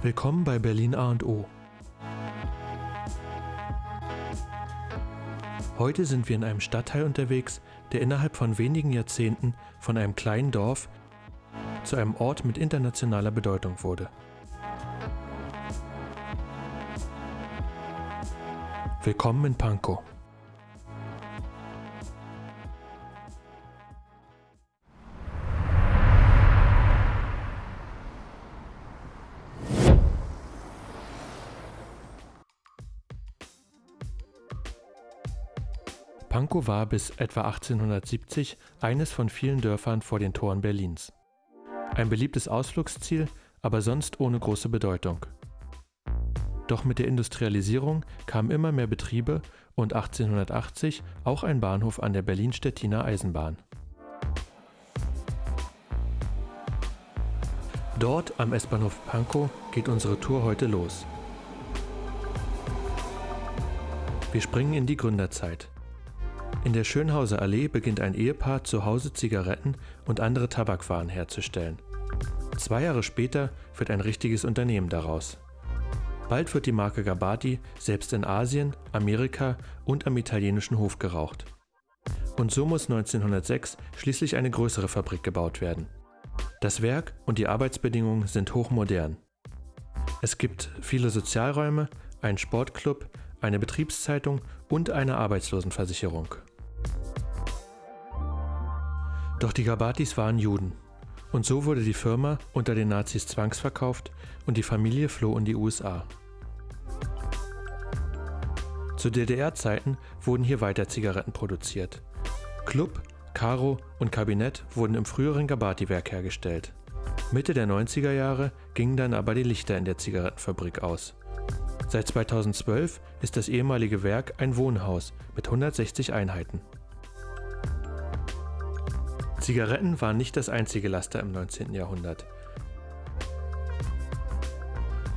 Willkommen bei Berlin A und O. Heute sind wir in einem Stadtteil unterwegs, der innerhalb von wenigen Jahrzehnten von einem kleinen Dorf zu einem Ort mit internationaler Bedeutung wurde. Willkommen in Pankow. Pankow war bis etwa 1870 eines von vielen Dörfern vor den Toren Berlins. Ein beliebtes Ausflugsziel, aber sonst ohne große Bedeutung. Doch mit der Industrialisierung kamen immer mehr Betriebe und 1880 auch ein Bahnhof an der Berlin-Stettiner Eisenbahn. Dort am S-Bahnhof Pankow geht unsere Tour heute los. Wir springen in die Gründerzeit. In der Schönhauser Allee beginnt ein Ehepaar zu Hause Zigaretten und andere Tabakwaren herzustellen. Zwei Jahre später wird ein richtiges Unternehmen daraus. Bald wird die Marke Gabati selbst in Asien, Amerika und am italienischen Hof geraucht. Und so muss 1906 schließlich eine größere Fabrik gebaut werden. Das Werk und die Arbeitsbedingungen sind hochmodern. Es gibt viele Sozialräume, einen Sportclub, eine Betriebszeitung und eine Arbeitslosenversicherung. Doch die Gabatis waren Juden. Und so wurde die Firma unter den Nazis zwangsverkauft und die Familie floh in die USA. Zu DDR-Zeiten wurden hier weiter Zigaretten produziert. Club, Caro und Kabinett wurden im früheren Gabati-Werk hergestellt. Mitte der 90er Jahre gingen dann aber die Lichter in der Zigarettenfabrik aus. Seit 2012 ist das ehemalige Werk ein Wohnhaus mit 160 Einheiten. Zigaretten waren nicht das einzige Laster im 19. Jahrhundert.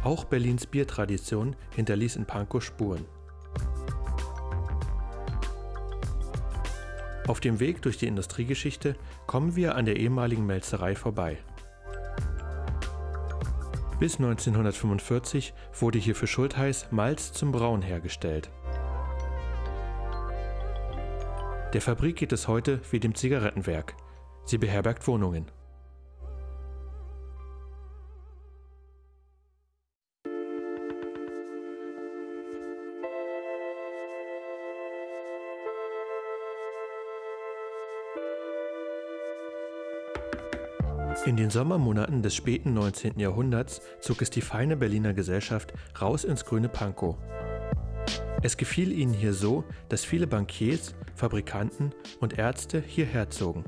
Auch Berlins Biertradition hinterließ in Pankow Spuren. Auf dem Weg durch die Industriegeschichte kommen wir an der ehemaligen Melzerei vorbei. Bis 1945 wurde hier für Schultheiß Malz zum Brauen hergestellt. Der Fabrik geht es heute wie dem Zigarettenwerk. Sie beherbergt Wohnungen. In den Sommermonaten des späten 19. Jahrhunderts zog es die feine Berliner Gesellschaft raus ins grüne Pankow. Es gefiel ihnen hier so, dass viele Bankiers, Fabrikanten und Ärzte hierher zogen.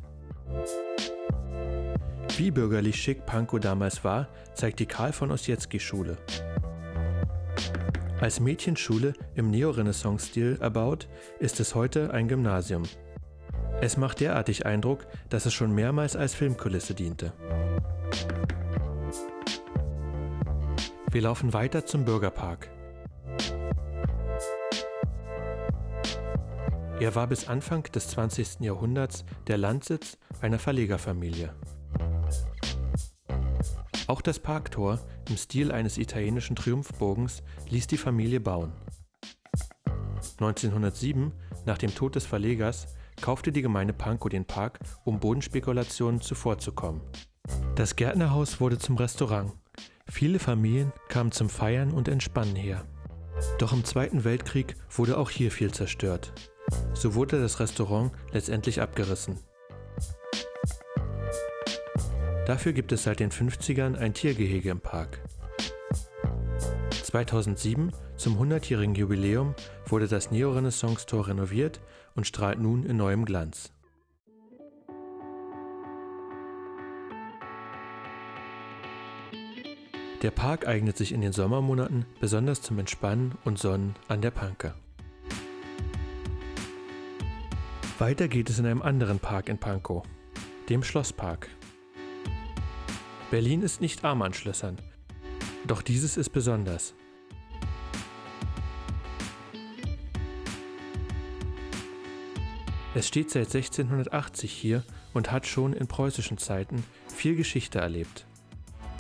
Wie bürgerlich schick Pankow damals war, zeigt die Karl von Ossietzky Schule. Als Mädchenschule im Neorenaissance-Stil erbaut, ist es heute ein Gymnasium. Es macht derartig Eindruck, dass es schon mehrmals als Filmkulisse diente. Wir laufen weiter zum Bürgerpark. Er war bis Anfang des 20. Jahrhunderts der Landsitz einer Verlegerfamilie. Auch das Parktor im Stil eines italienischen Triumphbogens ließ die Familie bauen. 1907, nach dem Tod des Verlegers, kaufte die Gemeinde Pankow den Park, um Bodenspekulationen zuvorzukommen. Das Gärtnerhaus wurde zum Restaurant. Viele Familien kamen zum Feiern und Entspannen her. Doch im Zweiten Weltkrieg wurde auch hier viel zerstört. So wurde das Restaurant letztendlich abgerissen. Dafür gibt es seit den 50ern ein Tiergehege im Park. 2007, zum 100-jährigen Jubiläum, wurde das Neorenaissance-Tor renoviert und strahlt nun in neuem Glanz. Der Park eignet sich in den Sommermonaten besonders zum Entspannen und Sonnen an der Panke. Weiter geht es in einem anderen Park in Pankow, dem Schlosspark. Berlin ist nicht arm an Schlössern. Doch dieses ist besonders. Es steht seit 1680 hier und hat schon in preußischen Zeiten viel Geschichte erlebt.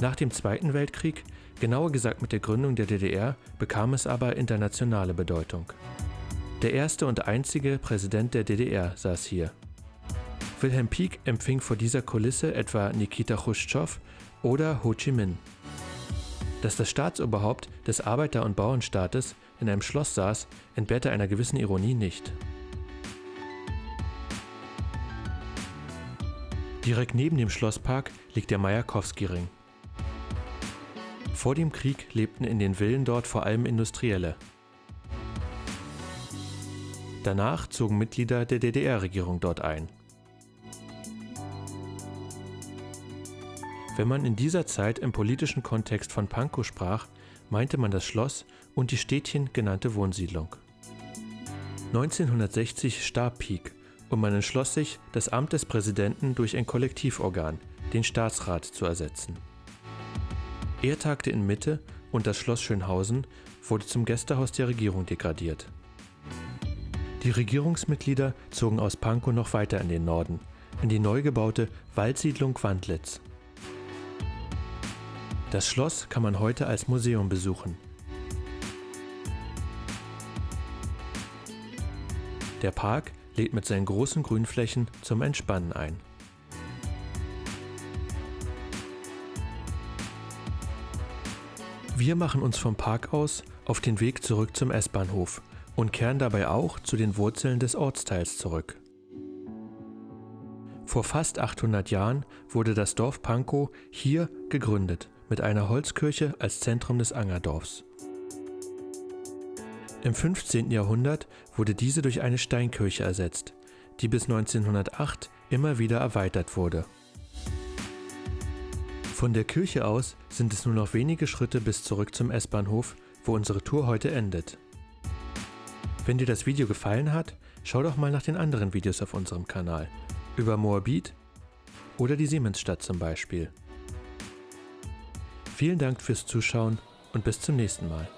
Nach dem Zweiten Weltkrieg Genauer gesagt mit der Gründung der DDR bekam es aber internationale Bedeutung. Der erste und einzige Präsident der DDR saß hier. Wilhelm Pieck empfing vor dieser Kulisse etwa Nikita Khrushchev oder Ho Chi Minh. Dass das Staatsoberhaupt des Arbeiter- und Bauernstaates in einem Schloss saß, entbehrte einer gewissen Ironie nicht. Direkt neben dem Schlosspark liegt der Majakowski-Ring. Vor dem Krieg lebten in den Villen dort vor allem Industrielle. Danach zogen Mitglieder der DDR-Regierung dort ein. Wenn man in dieser Zeit im politischen Kontext von Pankow sprach, meinte man das Schloss und die Städtchen genannte Wohnsiedlung. 1960 starb Pieck und man entschloss sich, das Amt des Präsidenten durch ein Kollektivorgan, den Staatsrat, zu ersetzen. Er tagte in Mitte und das Schloss Schönhausen wurde zum Gästehaus der Regierung degradiert. Die Regierungsmitglieder zogen aus Pankow noch weiter in den Norden, in die neu gebaute Waldsiedlung Wandlitz. Das Schloss kann man heute als Museum besuchen. Der Park lädt mit seinen großen Grünflächen zum Entspannen ein. Wir machen uns vom Park aus auf den Weg zurück zum S-Bahnhof und kehren dabei auch zu den Wurzeln des Ortsteils zurück. Vor fast 800 Jahren wurde das Dorf Pankow hier gegründet, mit einer Holzkirche als Zentrum des Angerdorfs. Im 15. Jahrhundert wurde diese durch eine Steinkirche ersetzt, die bis 1908 immer wieder erweitert wurde. Von der Kirche aus sind es nur noch wenige Schritte bis zurück zum S-Bahnhof, wo unsere Tour heute endet. Wenn dir das Video gefallen hat, schau doch mal nach den anderen Videos auf unserem Kanal. Über Moabit oder die Siemensstadt zum Beispiel. Vielen Dank fürs Zuschauen und bis zum nächsten Mal.